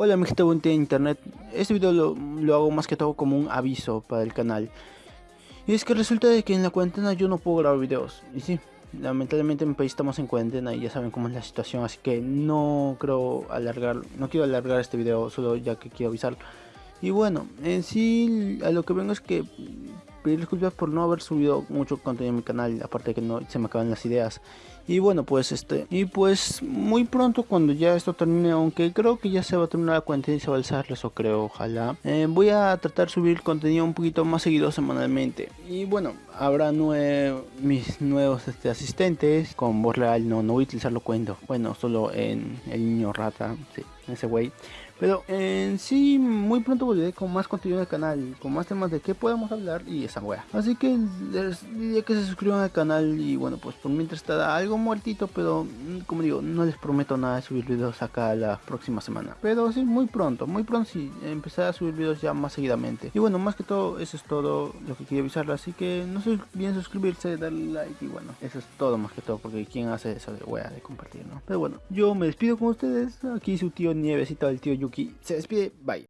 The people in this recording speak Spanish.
Hola mi gente de internet, este video lo, lo, hago más que todo como un aviso para el canal. Y es que resulta de que en la cuarentena yo no puedo grabar videos. Y sí, lamentablemente en mi país estamos en cuarentena y ya saben cómo es la situación Así que no creo alargar, no quiero alargar este video solo ya que quiero avisar Y bueno, en sí a lo que vengo es que pedir disculpas por no haber subido mucho contenido en mi canal, aparte de que no se me acaban las ideas. Y bueno, pues este, y pues muy pronto cuando ya esto termine, aunque creo que ya se va a terminar la cuenta y se va a alzar, eso creo, ojalá. Eh, voy a tratar de subir contenido un poquito más seguido semanalmente. Y bueno, habrá mis nuevos este, asistentes con voz real, no, no voy a utilizar lo cuento. Bueno, solo en el niño rata, sí, ese güey. Pero en sí, muy pronto volveré con más contenido en el canal, con más temas de qué podemos hablar y Así que les diría que se suscriban al canal y bueno, pues por mientras está algo muertito, pero mm, como digo, no les prometo nada de subir videos acá la próxima semana. Pero sí, muy pronto, muy pronto sí, empezaré a subir videos ya más seguidamente. Y bueno, más que todo, eso es todo lo que quería avisarles, así que no se olviden suscribirse, darle like y bueno, eso es todo más que todo, porque quien hace eso de wea de compartir, ¿no? Pero bueno, yo me despido con ustedes, aquí su tío Nievesita, el tío Yu se despide, bye.